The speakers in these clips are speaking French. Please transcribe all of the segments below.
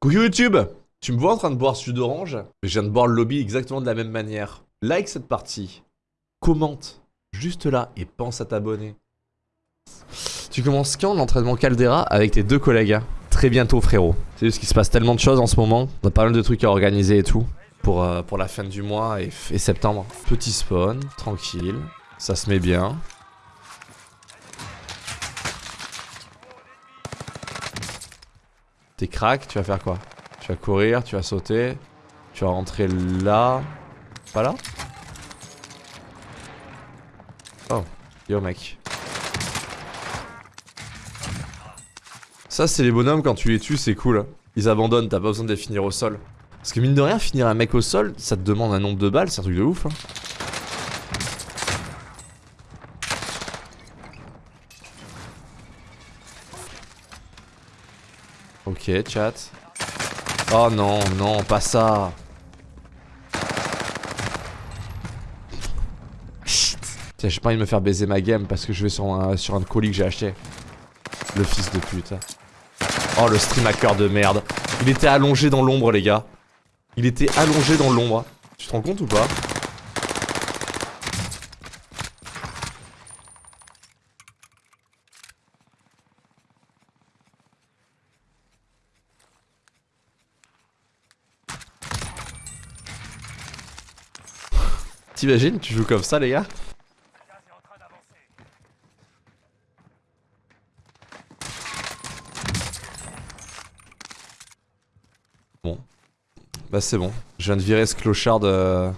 Coucou YouTube Tu me vois en train de boire jus d'orange je viens de boire le lobby exactement de la même manière. Like cette partie. Commente. Juste là et pense à t'abonner. Tu commences quand l'entraînement Caldera avec tes deux collègues hein? Très bientôt frérot. C'est juste qu'il se passe tellement de choses en ce moment. On a pas mal de trucs à organiser et tout. Pour, euh, la fin du mois et septembre. Petit spawn, tranquille. Ça se met bien. T'es crack, tu vas faire quoi? Tu vas courir, tu vas sauter, tu vas rentrer là. Pas là? Oh, yo mec. Ça c'est les bonhommes quand tu les tues c'est cool. Ils abandonnent, t'as pas besoin de les finir au sol. Parce que mine de rien, finir un mec au sol, ça te demande un nombre de balles, c'est un truc de ouf. Hein. Ok, chat. Oh non, non, pas ça. Chut. Tiens, j'ai pas envie de me faire baiser ma game parce que je vais sur un, sur un colis que j'ai acheté. Le fils de pute. Oh, le stream hacker de merde. Il était allongé dans l'ombre, les gars. Il était allongé dans l'ombre. Tu te rends compte ou pas? T'imagines, tu joues comme ça, les gars Bon. Bah c'est bon. Je viens de virer ce clochard de...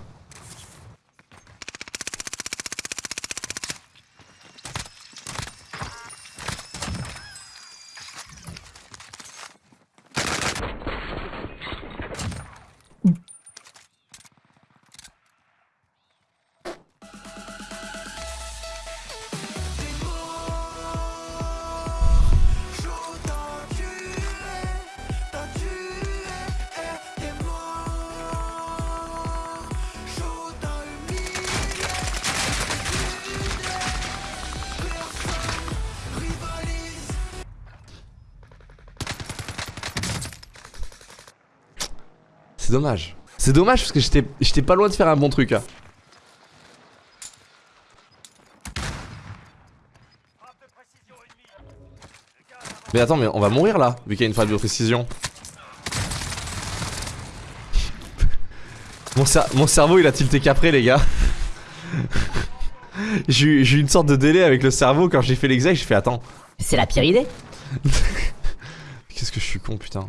C'est dommage. C'est dommage parce que j'étais pas loin de faire un bon truc. Hein. Mais attends, mais on va mourir là, vu qu'il y a une frappe de précision. mon, mon, cerveau il a tilté qu'après les gars. j'ai eu une sorte de délai avec le cerveau quand j'ai fait l'exact, j'ai fait attends. C'est la pire idée. Qu'est-ce que je suis con putain.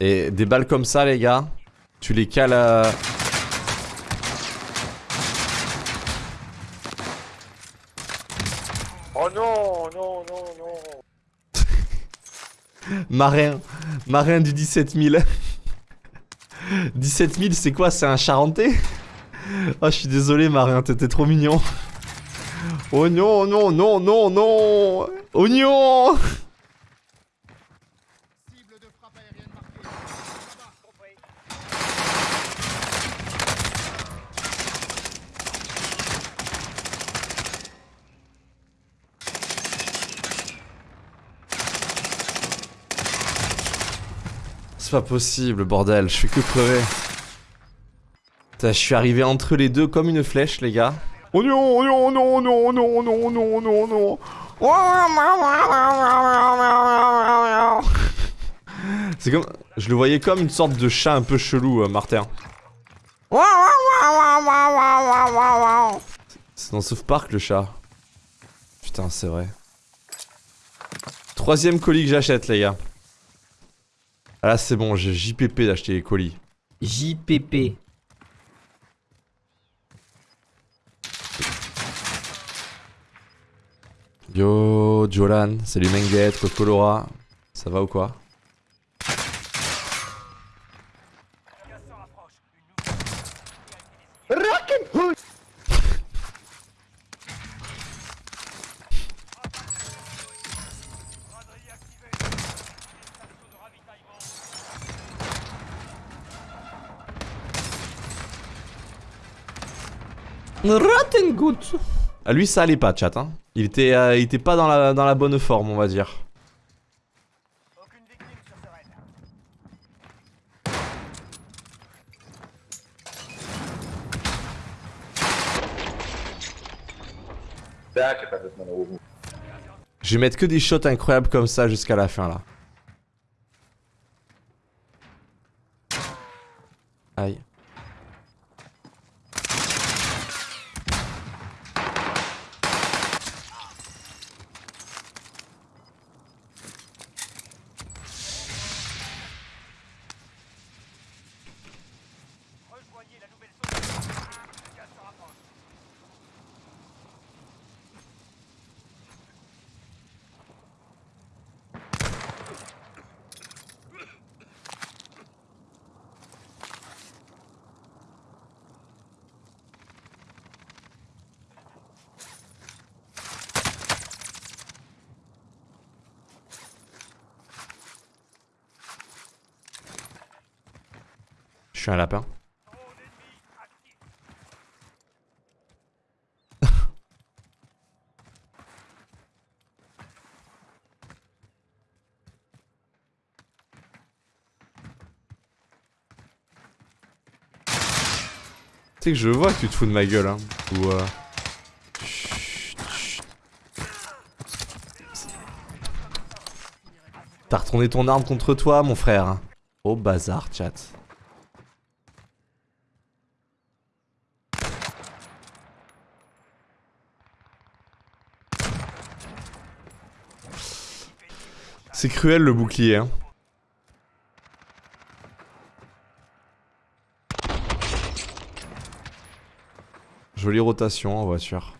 Et des balles comme ça, les gars, tu les cales à... Oh non, non, non, non. marin, marin du 17 000. 17 000, c'est quoi C'est un charentais? Oh, je suis désolé, marin, t'étais trop mignon. Oh non, non, non, non, non Oignon C'est pas possible, bordel, je fais que crever. je suis arrivé entre les deux comme une flèche, les gars. Oh non, non, non, non, non, non, non, non, non. C'est comme... Je le voyais comme une sorte de chat un peu chelou, euh, Martin. C'est dans South Park, le chat. Putain, c'est vrai. Troisième colis que j'achète, les gars. Ah là c'est bon, j'ai JPP d'acheter les colis. JPP. Yo, Jolan, salut Menguette, Colora. Ça va ou quoi? Rottengut. Ah, lui, ça allait pas, chat. Hein. Il, était, euh, il était pas dans la, dans la bonne forme, on va dire. Je vais mettre que des shots incroyables comme ça jusqu'à la fin là. Aïe. Je suis un lapin. Tu sais que je vois que tu te fous de ma gueule, hein. Ou euh... Chut, chut. T'as retourné ton arme contre toi, mon frère. Au bazar, chat. C'est cruel le bouclier, hein. Jolie rotation en voiture.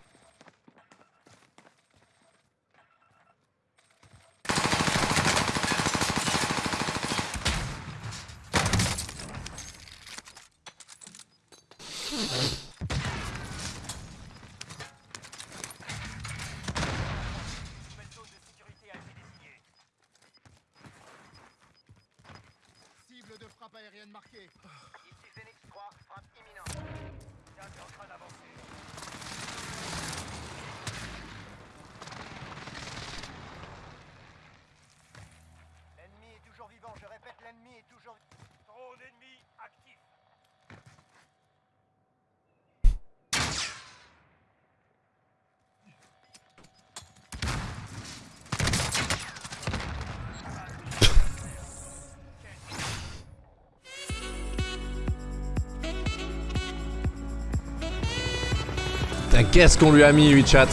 Qu'est-ce qu'on lui a mis, lui, chat